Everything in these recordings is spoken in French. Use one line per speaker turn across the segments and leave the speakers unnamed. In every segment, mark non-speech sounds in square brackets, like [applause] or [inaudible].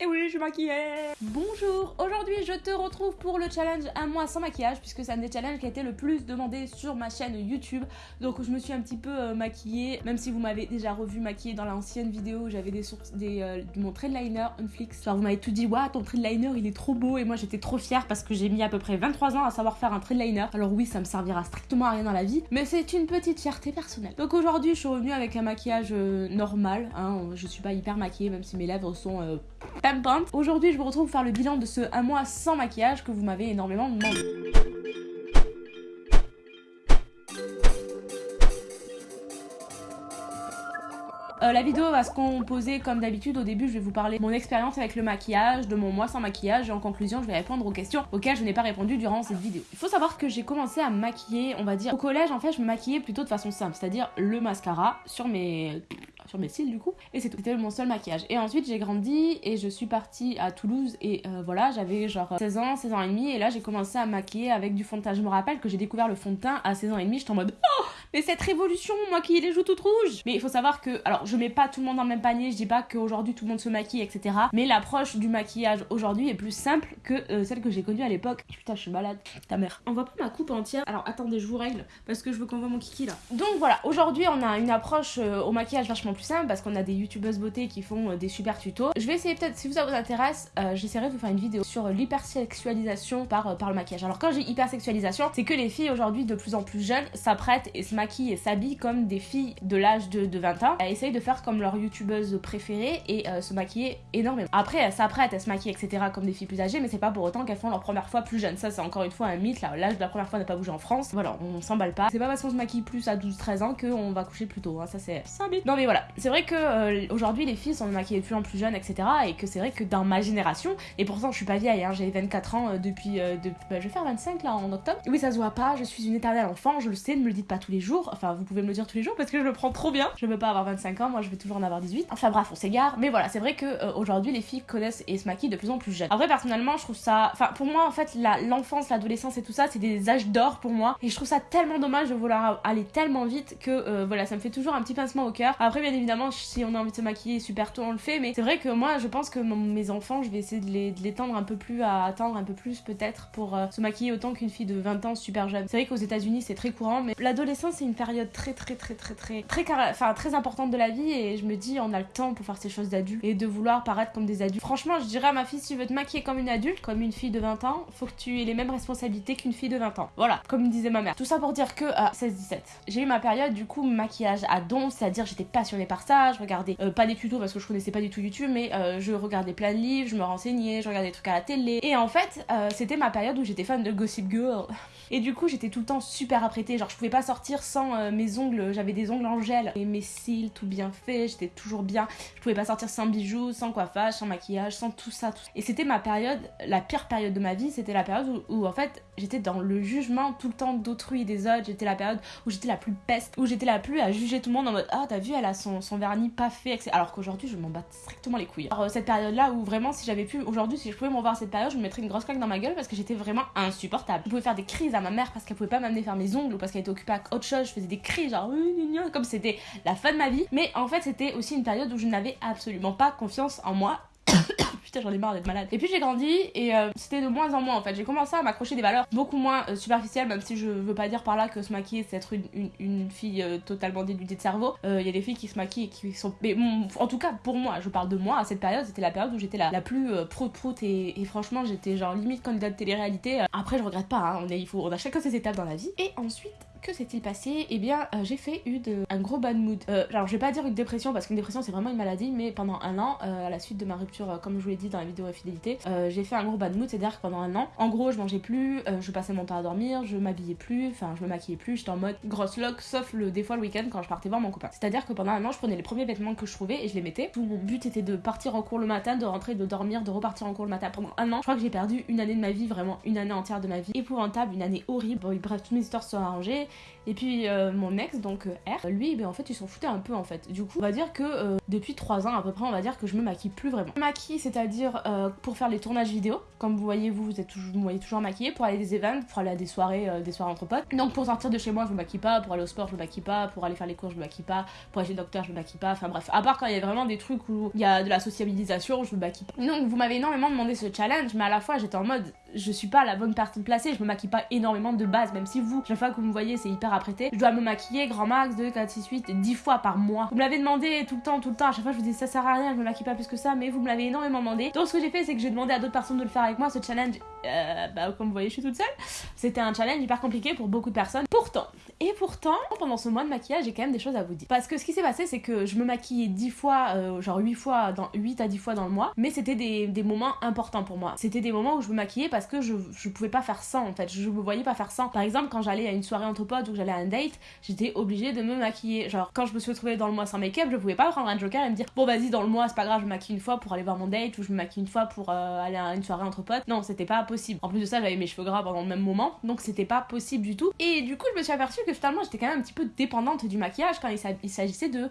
Et oui, je suis maquillée Bonjour, aujourd'hui je te retrouve pour le challenge un mois sans maquillage puisque c'est un des challenges qui a été le plus demandé sur ma chaîne YouTube. Donc je me suis un petit peu euh, maquillée, même si vous m'avez déjà revu maquillée dans l'ancienne vidéo où j'avais des sources, des, euh, mon trait liner Unflix. Vous m'avez tout dit, waouh ton trait de liner il est trop beau et moi j'étais trop fière parce que j'ai mis à peu près 23 ans à savoir faire un trait de liner. Alors oui, ça me servira strictement à rien dans la vie, mais c'est une petite fierté personnelle. Donc aujourd'hui je suis revenue avec un maquillage euh, normal, hein, je suis pas hyper maquillée même si mes lèvres sont euh, pimpantes. Aujourd'hui je vous retrouve pour faire le bilan de ce un mois sans maquillage que vous m'avez énormément demandé. Euh, la vidéo va se composer comme d'habitude. Au début, je vais vous parler de mon expérience avec le maquillage, de mon mois sans maquillage, et en conclusion, je vais répondre aux questions auxquelles je n'ai pas répondu durant cette vidéo. Il faut savoir que j'ai commencé à me maquiller, on va dire, au collège, en fait, je me maquillais plutôt de façon simple, c'est-à-dire le mascara sur mes sur mes cils du coup et c'est tout c'était mon seul maquillage. Et ensuite j'ai grandi et je suis partie à Toulouse et euh, voilà j'avais genre 16 ans 16 ans et demi et là j'ai commencé à maquiller avec du fond de teint. Je me rappelle que j'ai découvert le fond de teint à 16 ans et demi j'étais en mode oh mais cette révolution moi qui ai les joues toutes rouges. Mais il faut savoir que alors je mets pas tout le monde dans le même panier je dis pas qu'aujourd'hui tout le monde se maquille etc mais l'approche du maquillage aujourd'hui est plus simple que euh, celle que j'ai connue à l'époque. Putain je suis malade. Ta mère. On voit pas ma coupe entière. Alors attendez je vous règle parce que je veux qu'on voit mon kiki là. Donc voilà. Aujourd'hui on a une approche euh, au maquillage vachement plus simple parce qu'on a des youtubeuses beauté qui font euh, des super tutos. Je vais essayer peut-être, si ça vous intéresse, j'essaierai de vous faire une vidéo sur l'hypersexualisation par, par le maquillage. Alors quand j'ai hypersexualisation, c'est que les filles aujourd'hui de plus en plus jeunes s'apprêtent et se maquillent et s'habillent comme des filles de l'âge de, de, 20 ans. Elles essayent de faire comme leur youtubeuse préférée et se maquiller énormément. Après elles s'apprêtent, elles se maquillent etc comme des filles plus âgées mais c'est pas pour autant qu'elles font leur première fois plus jeunes. Ça c'est encore une fois un mythe l'âge de la première fois n'a pas bougé en France. Voilà, on s'emballe pas. C'est pas parce qu'on se maquille plus à 12-13 ans qu'on va coucher plus tôt. Hein. Ça c'est ça Non mais voilà, c'est vrai que euh, aujourd'hui les filles sont maquillées de plus en plus jeunes, etc. Et que c'est vrai que dans ma génération, et pourtant je suis pas vieille, hein, j'ai 24 ans euh, depuis. Euh, bah, je vais faire 25 là en octobre. Oui, ça se voit pas, je suis une éternelle enfant, je le sais, ne me le dites pas tous les jours. Enfin, vous pouvez me le dire tous les jours parce que je le prends trop bien. Je veux pas avoir 25 ans, moi je vais toujours en avoir 18. Enfin bref, on s'égare. Mais voilà, c'est vrai que aujourd'hui les filles connaissent et se maquillent de plus en plus jeunes. Après, personnellement, je trouve ça. Enfin, pour moi, en fait, l'enfance, l'adolescence et tout ça, c'est des âges d'or pour moi. Et je trouve ça tellement dommage de vouloir aller tellement vite que voilà, ça me fait toujours un petit pincement au cœur. Après, bien évidemment, si on a envie de se maquiller super tôt, on le fait. Mais c'est vrai que moi, je pense que mes enfants, je vais essayer de les, tendre un peu plus à attendre un peu plus peut-être pour euh, se maquiller autant qu'une fille de 20 ans super jeune. C'est vrai qu'aux États-Unis, c'est très courant, mais l'adolescence, c'est une période très, très, très, très, très, très, enfin, très importante de la vie. Et je me dis, on a le temps pour faire ces choses d'adultes et de vouloir paraître comme des adultes. Franchement, je dirais à ma fille, si tu veux te maquiller comme une adulte, comme une fille de 20 ans, faut que tu aies les mêmes responsabilités qu'une fille de 20 ans. Voilà, comme disait ma mère. Tout ça pour dire que à 16-17, j'ai eu ma période du coup maquillage à don, c'est-à-dire j'étais passionnée par ça, je regardais euh, pas des tutos parce que je connaissais pas du tout YouTube, mais euh, je regardais plein de livres, je me renseignais, je regardais des trucs à la télé. Et en fait, euh, c'était ma période où j'étais fan de Gossip Girl. [laughs] Et du coup, j'étais tout le temps super apprêtée. Genre, je pouvais pas sortir sans euh, mes ongles. J'avais des ongles en gel et mes cils tout bien faits. J'étais toujours bien. Je pouvais pas sortir sans bijoux, sans coiffage, sans maquillage, sans tout ça. Et c'était ma période, la pire période de ma vie. C'était la période où, en fait, j'étais dans le jugement tout le temps d'autrui et des autres. J'étais la période où j'étais la plus peste, où j'étais la plus à juger tout le monde en mode Ah, t'as vu, elle a son, son vernis pas fait. Alors qu'aujourd'hui, je m'en bats strictement les couilles. Alors, cette période-là où vraiment, si j'avais pu, aujourd'hui, si je pouvais m'en voir cette période, je me mettrais une grosse claque dans ma gueule parce que j'étais vraiment insupportable. Je pouvais faire des crises à ma mère parce qu'elle pouvait pas m'amener faire mes ongles ou parce qu'elle était occupée à autre chose. Je faisais des cris, genre, comme c'était la fin de ma vie. Mais en fait, c'était aussi une période où je n'avais absolument pas confiance en moi [coughs] putain j'en ai marre d'être malade. Et puis j'ai grandi et euh, c'était de moins en moins en fait. J'ai commencé à m'accrocher des valeurs beaucoup moins euh, superficielles, même si je veux pas dire par là que se maquiller c'est être une, une, fille euh, totalement dénudée de cerveau. Il y a des filles qui se maquillent et qui sont. Mais en tout cas pour moi, je parle de moi, à cette période, c'était la période où j'étais la, la plus prout prout et, et, franchement j'étais genre limite candidate de télé-réalité. Après je regrette pas, hein, on, est, il faut, on a chacun ses étapes dans la vie. Et ensuite que s'est-il passé? Eh bien, euh, j'ai fait une, un gros bad mood. Euh, alors, je vais pas dire une dépression parce qu'une dépression c'est vraiment une maladie, mais pendant un an, euh, à la suite de ma rupture, comme je vous l'ai dit dans la vidéo infidélité, j'ai fait un gros bad mood, c'est-à-dire que pendant un an, en gros, je mangeais plus, je passais mon temps à dormir, je m'habillais plus, enfin, je me maquillais plus, j'étais en mode grosse lock, sauf le, des fois le week-end quand je partais voir mon copain. C'est-à-dire que pendant un an, je prenais les premiers vêtements que je trouvais et je les mettais. Tout mon but était de partir en cours le matin, de rentrer, de dormir, de repartir en cours le matin. Pendant un an, je crois que j'ai perdu une année de ma vie, vraiment une année entière de ma vie, épouvantable, une année horrible. Bon, bref, toutes mes histoires sont arrangées Et puis euh, mon ex, donc euh, R, lui, ben, en fait, il s'en foutait un peu en fait. Du coup, on va dire que euh, depuis 3 ans à peu près, on va dire que je me maquille plus vraiment. Je me maquille, c'est-à-dire pour faire les tournages vidéo. Comme vous voyez, vous, vous êtes toujours, vous voyez toujours maquillée pour aller à des events, pour aller à des soirées, des soirées entre potes. Donc pour sortir de chez moi, je me maquille pas. Pour aller au sport, je me maquille pas. Pour aller faire les cours, je me maquille pas. Pour aller chez le docteur, je me maquille pas. Enfin bref, à part quand il y a vraiment des trucs où il y a de la sociabilisation, je me maquille pas. Donc vous m'avez énormément demandé ce challenge, mais à la fois j'étais en mode, je suis pas la bonne personne placée, je me maquille pas énormément de base, même si vous, chaque fois que vous me voyez, c'est hyper apprêté. Je dois me maquiller grand max 2, 4, 6, 8, 10 fois par mois. Vous me l'avez demandé tout le temps, tout le temps. À chaque fois, je vous dis ça sert à rien, je me maquille pas plus que ça, mais vous me l'avez énormément demandé. Donc, ce que j'ai fait, c'est que j'ai demandé à d'autres personnes de le faire avec moi. Ce challenge, euh, bah, comme vous voyez, je suis toute seule. C'était un challenge hyper compliqué pour beaucoup de personnes. Pourtant, et pourtant, pendant ce mois de maquillage, j'ai quand même des choses à vous dire. Parce que ce qui s'est passé, c'est que je me maquillais 10 fois, euh, genre 8 fois, dans 8 à 10 fois dans le mois, mais c'était des, des, moments importants pour moi. C'était des moments où je me maquillais parce que je, pouvais pas faire sans en fait. Je me voyais pas faire sans. Par exemple, quand j'allais à une soirée entre potes ou j'allais à un date, j'étais obligée de me maquiller. Genre, quand je me suis retrouvée dans le mois sans make-up, je pouvais pas prendre un joker et me dire bon, vas-y, dans le mois, c'est pas grave, je maquille une fois pour aller voir mon date ou je me maquille une fois pour euh, aller à une soirée entre potes. Non, c'était pas possible. En plus de ça, j'avais mes cheveux gras pendant le même moment, donc c'était pas possible du tout. Et du coup, je me suis aperçue que finalement, j'étais quand même un petit peu dépendante du maquillage quand il s'agissait de,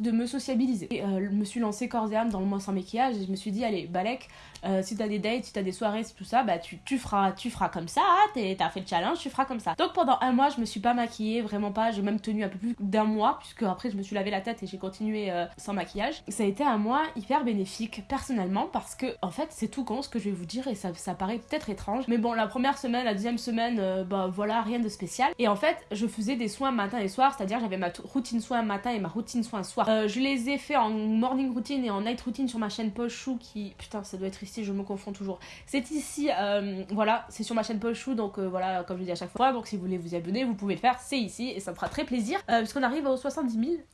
de me sociabiliser. Et euh, je me suis lancée corps et âme dans le mois sans maquillage et je me suis dit, allez, Balek, euh, si t'as des dates, si t'as des soirées, tout ça, bah tu, tu, feras, tu feras comme ça, t'as fait le challenge, tu feras comme ça. Donc pendant un mois, je me suis pas maquillée, vraiment pas, j'ai même tenu un peu plus d'un mois, puisque après je me suis lavé la tête et j'ai continué euh, sans maquillage. Ça a été un mois hyper bénéfique personnellement parce que en fait c'est tout con ce que je vais vous dire et ça, ça paraît peut-être étrange, mais bon la première semaine, la deuxième semaine, euh, bah voilà, rien de spécial. Et en fait je faisais des soins matin et soir, c'est-à-dire j'avais ma routine soin matin et ma routine soin soir. je les ai fait en morning routine et en night routine sur ma chaîne Poche Chou qui, putain ça doit être ici, je me confonds toujours c'est ici, euh, voilà, c'est sur ma chaîne Paul Chou, donc euh, voilà, comme je dis à chaque fois. Donc si vous voulez vous abonner, vous pouvez le faire, c'est ici et ça me fera très plaisir. Euh, puisqu'on arrive aux 70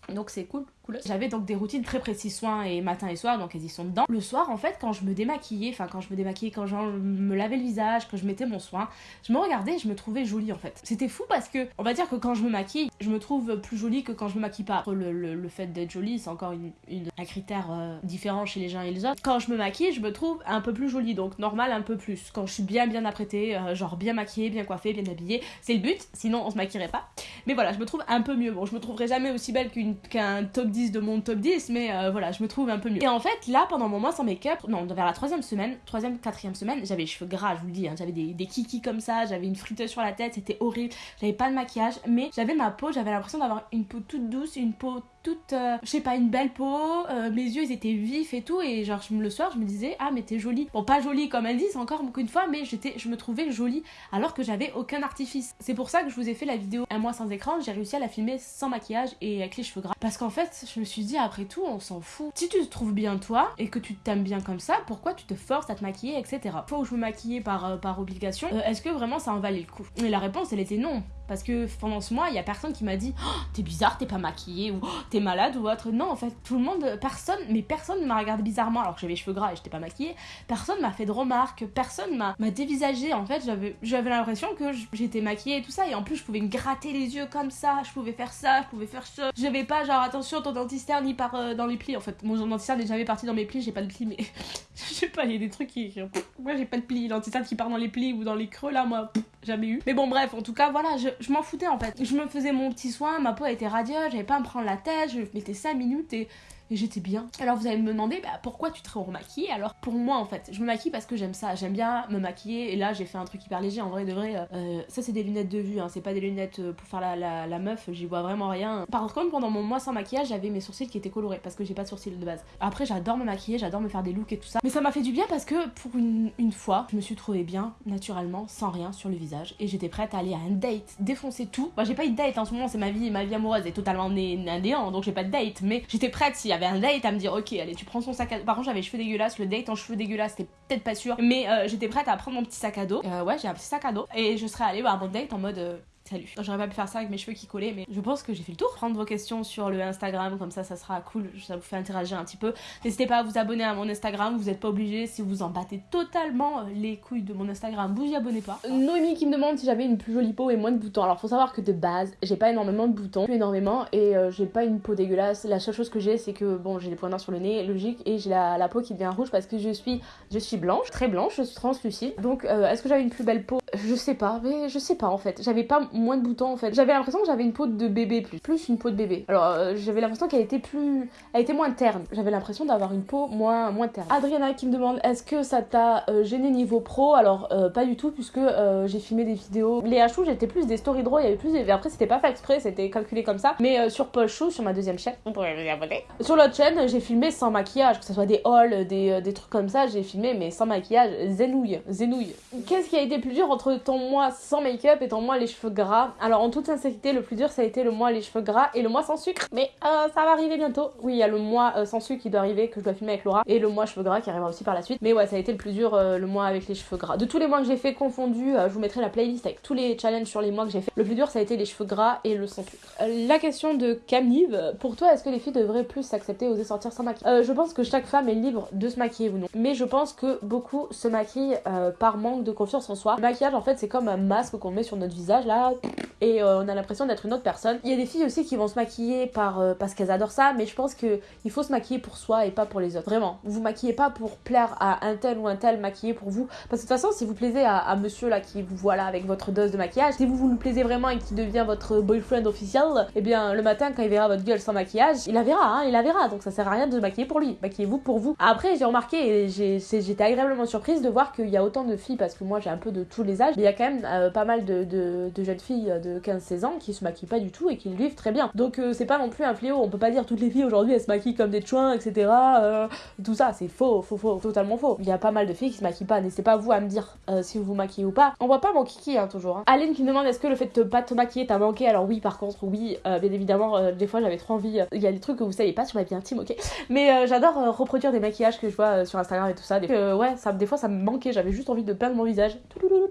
000, donc c'est cool. J'avais donc des routines très précises, soins et matin et soir, donc elles y sont dedans. Le soir, en fait, quand je me démaquillais, enfin quand je me démaquillais, quand je me lavais le visage, quand je mettais mon soin, je me regardais et je me trouvais jolie en fait. C'était fou parce que, on va dire que quand je me maquille, je me trouve plus jolie que quand je me maquille pas. Le, le, fait d'être jolie, c'est encore une, un critère euh, différent chez les gens et les autres. Quand je me maquille, je me trouve un peu plus jolie, donc normal un peu plus. Quand je suis bien bien apprêtée, euh, genre bien maquillée, bien coiffée, bien habillée, c'est le but, sinon on se maquillerait pas. Mais voilà, je me trouve un peu mieux. Bon, je me trouverai jamais aussi belle qu'un top 10 de mon top 10 mais euh, voilà, je me trouve un peu mieux. Et en fait, là, pendant mon mois sans make-up, non, vers la troisième semaine, troisième, quatrième semaine, j'avais les cheveux gras, je vous le dis, hein. j'avais des, des kikis comme ça, j'avais une friteuse sur la tête, c'était horrible, j'avais pas de maquillage, mais j'avais ma peau, j'avais l'impression d'avoir une peau toute douce, une peau toute, euh, je sais pas, une belle peau, euh, mes yeux ils étaient vifs et tout, et genre le soir je me disais, ah mais t'es jolie. Bon, pas jolie comme elle dit, c'est encore une fois, mais j'étais, je me trouvais jolie alors que j'avais aucun artifice. C'est pour ça que je vous ai fait la vidéo un mois sans écran, j'ai réussi à la filmer sans maquillage et avec les cheveux gras. Parce qu'en fait, je me suis dit, après tout, on s'en fout. Si tu te trouves bien toi et que tu t'aimes bien comme ça, pourquoi tu te forces à te maquiller, etc. Fois où je me maquillais par, euh, par obligation, est-ce que vraiment ça en valait le coup? Et la réponse, elle était non. Parce que pendant ce mois, il y a personne qui m'a dit oh, t'es bizarre, t'es pas maquillée ou oh, t'es malade ou autre. Non, en fait, tout le monde, personne, mais personne ne m'a regardé bizarrement alors que j'avais les cheveux gras et j'étais pas maquillée. Personne m'a fait de remarques, personne m'a dévisagé. En fait, j'avais l'impression que j'étais maquillée et tout ça. Et en plus, je pouvais me gratter les yeux comme ça, je pouvais faire ça, je pouvais faire ça. J'avais pas genre attention, ton dentiste ni par euh, dans les plis. En fait, mon dentiste n'est jamais parti dans mes plis, j'ai pas de plis, mais [laughs] je sais pas, il y a des trucs qui. Moi, j'ai pas de plis. Dentiste qui part dans les plis ou dans les creux là, moi, jamais eu. Mais bon, bref, en tout cas, voilà, je, je m'en foutais en fait. Je me faisais mon petit soin, ma peau était radieuse, j'avais pas à me prendre la tête, je mettais 5 minutes et et j'étais bien. Alors vous allez me demander bah, pourquoi tu te remaquilles Alors pour moi en fait, je me maquille parce que j'aime ça, j'aime bien me maquiller et là j'ai fait un truc hyper léger en vrai de vrai. Euh, ça c'est des lunettes de vue, hein. c'est pas des lunettes euh, pour faire la, meuf, j'y vois vraiment rien. Par contre pendant mon mois sans maquillage j'avais mes sourcils qui étaient colorés parce que j'ai pas de sourcils de base. Après j'adore me maquiller, j'adore me faire des looks et tout ça. Mais ça m'a fait du bien parce que pour une, fois je me suis trouvée bien naturellement sans rien sur le visage et j'étais prête à aller à un date, défoncer tout. Moi j'ai pas eu de date en ce moment, c'est ma vie, ma vie amoureuse est totalement néant donc j'ai pas de date mais j'étais prête s'il y avait un date à me dire ok, allez, tu prends son sac à dos. Par contre, j'avais cheveux dégueulasses, le date en cheveux dégueulasses, c'était peut-être pas sûr, mais euh, j'étais prête à prendre mon petit sac à dos. Euh, ouais, j'ai un petit sac à dos et je serais allée voir mon date en mode euh, salut. J'aurais pas pu faire ça avec mes cheveux qui collaient, mais je pense que j'ai fait le tour. Prendre vos questions sur le Instagram, comme ça, ça sera cool. Ça vous fait interagir un petit peu. N'hésitez pas à vous abonner à mon Instagram. Vous n'êtes pas obligé. Si vous en battez totalement les couilles de mon Instagram, vous y abonnez pas. Noémie qui me demande si j'avais une plus jolie peau et moins de boutons. Alors, faut savoir que de base, j'ai pas énormément de boutons, plus énormément, et euh, j'ai pas une peau dégueulasse. La seule chose que j'ai, c'est que bon, j'ai des points noirs sur le nez, logique, et j'ai la, peau qui devient rouge parce que je suis, je suis blanche, très blanche, je suis translucide. Donc, euh, est-ce que j'avais une plus belle peau? Je sais pas, mais je sais pas en fait. J'avais pas moins de boutons en fait. J'avais l'impression que j'avais une peau de bébé plus, plus une peau de bébé. Alors euh, j'avais l'impression qu'elle était plus, elle était moins terne. J'avais l'impression d'avoir une peau moins moins terne. Adriana qui me demande est-ce que ça t'a euh, gêné niveau pro? Alors euh, pas du tout puisque j'ai filmé des vidéos. Les hachous j'étais plus des story draw, il y avait plus. Après c'était pas fait exprès, c'était calculé comme ça. Mais sur Paul Chou sur ma deuxième chaîne, vous pourrez vous abonner. Sur l'autre chaîne j'ai filmé sans maquillage, que ce soit des hauls, des, des trucs comme ça. J'ai filmé mais sans maquillage, zénouille, zénouille. Qu'est-ce qui a été plus dur entre ton mois sans make-up et ton mois les cheveux gras? Alors en toute sincérité, le plus dur ça a été le mois les cheveux gras et le mois sans sucre. Mais euh, ça va arriver bientôt. Oui, il y a le mois euh, sans sucre qui doit arriver que je dois filmer avec Laura et le mois cheveux gras qui arrivera aussi par la suite. Mais ouais, ça a été le plus dur euh, le mois avec les cheveux gras. De tous les mois que j'ai fait confondus, je vous mettrai la playlist avec tous les challenges sur les mois que j'ai fait. Le plus dur ça a été les cheveux gras et le sans sucre. la question de Camille, pour toi, est-ce que les filles devraient plus s'accepter, oser sortir sans maquillage? Je pense que chaque femme est libre de se maquiller ou non. Mais je pense que beaucoup se maquillent par manque de confiance en soi. Le maquillage en fait c'est comme un masque qu'on met sur notre visage là et on a l'impression d'être une autre personne. Il y a des filles aussi qui vont se maquiller par parce qu'elles adorent ça, mais je pense que il faut se maquiller pour soi et pas pour les autres. Vraiment, vous maquillez pas pour plaire à un tel ou un tel, maquillez pour vous. Parce que de toute façon, si vous plaisez à, monsieur là qui vous voit là avec votre dose de maquillage, si vous vous le plaisez vraiment et qui devient votre boyfriend officiel, eh bien le matin quand il verra votre gueule sans maquillage, il la verra, hein, il la verra. Donc ça sert à rien de maquiller pour lui. Maquillez-vous pour vous. Après, j'ai remarqué et j'étais agréablement surprise de voir qu'il y a autant de filles parce que moi j'ai un peu de tous les âges, il y a quand même euh, pas mal de, de, jeunes filles de 15-16 ans qui se maquillent pas du tout et qui le vivent très bien. Donc euh, c'est pas non plus un fléau. On peut pas dire toutes les filles aujourd'hui elles se maquillent comme des chouins, etc. Euh, tout ça, c'est faux, faux, faux, totalement faux. Il y a pas mal de filles qui se maquillent pas. N'hésitez pas vous à me dire euh, si vous vous maquillez ou pas. On voit pas mon kiki hein, toujours. Hein. Aline qui me demande est-ce que le fait de pas te maquiller t'a manqué? Alors oui, par contre, oui, euh, bien évidemment, des fois j'avais trop envie. Il y a des trucs que vous savez pas sur ma vie intime, ok. Mais j'adore reproduire des maquillages que je vois sur Instagram et tout ça. Des, ouais, des fois ça me manquait. J'avais juste envie de peindre mon visage.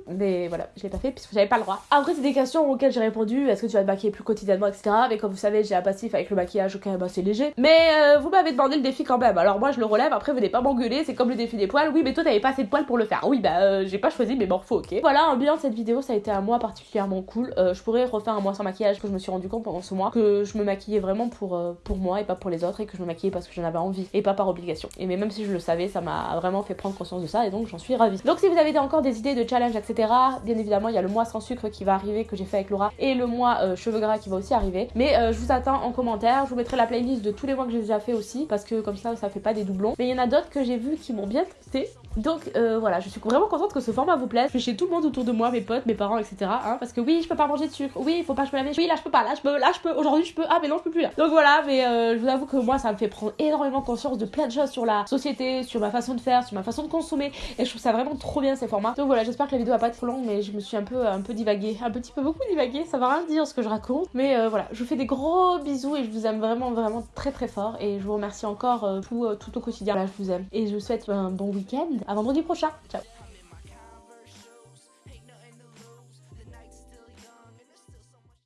Mais voilà, je l'ai pas fait puisque j'avais pas le droit. Après, c'est des auxquelles j'ai répondu. Est-ce que tu vas te maquiller plus quotidiennement, etc. Mais comme vous savez, j'ai un passif avec le maquillage, ok, bah c'est léger. Mais euh, vous m'avez demandé le défi quand même. Alors moi je le relève, après venez pas m'engueuler, c'est comme le défi des poils. Oui mais toi t'avais pas assez de poils pour le faire. Oui bah euh, j'ai pas choisi mes morphos, ok. Voilà, un bilan de cette vidéo, ça a été un mois particulièrement cool. Euh, je pourrais refaire un mois sans maquillage que je me suis rendu compte pendant ce mois que je me maquillais vraiment pour, pour moi et pas pour les autres et que je me maquillais parce que j'en avais envie et pas par obligation. Et mais même si je le savais, ça m'a vraiment fait prendre conscience de ça et donc j'en suis ravie. Donc si vous avez encore des idées de challenge, etc., bien évidemment il y a le mois sans sucre qui va arriver que j'ai fait avec Laura et le mois cheveux gras qui va aussi arriver. Mais je vous attends en commentaire, je vous mettrai la playlist de tous les mois que j'ai déjà fait aussi parce que comme ça ça fait pas des doublons. Mais il y en a d'autres que j'ai vu qui m'ont bien testé donc euh, voilà, je suis vraiment contente que ce format vous plaise. Je fais chez tout le monde autour de moi, mes potes, mes parents, etc. Hein, parce que oui, je peux pas manger de sucre. Oui, il faut pas je me laver. Oui, là je peux pas. Là je peux. Là je peux. Aujourd'hui je peux. Ah mais non je peux plus là. Donc voilà, mais euh, je vous avoue que moi ça me fait prendre énormément conscience de plein de choses sur la société, sur ma façon de faire, sur ma façon de consommer. Et je trouve ça vraiment trop bien ces formats. Donc voilà, j'espère que la vidéo va pas être trop longue, mais je me suis un peu un peu divaguée, un petit peu beaucoup divaguée. Ça va rien dire ce que je raconte. Mais euh, voilà, je vous fais des gros bisous et je vous aime vraiment vraiment très très fort. Et je vous remercie encore tout, tout au quotidien. Là je vous aime. Et je vous souhaite un bon week-end. À vendredi prochain. Ciao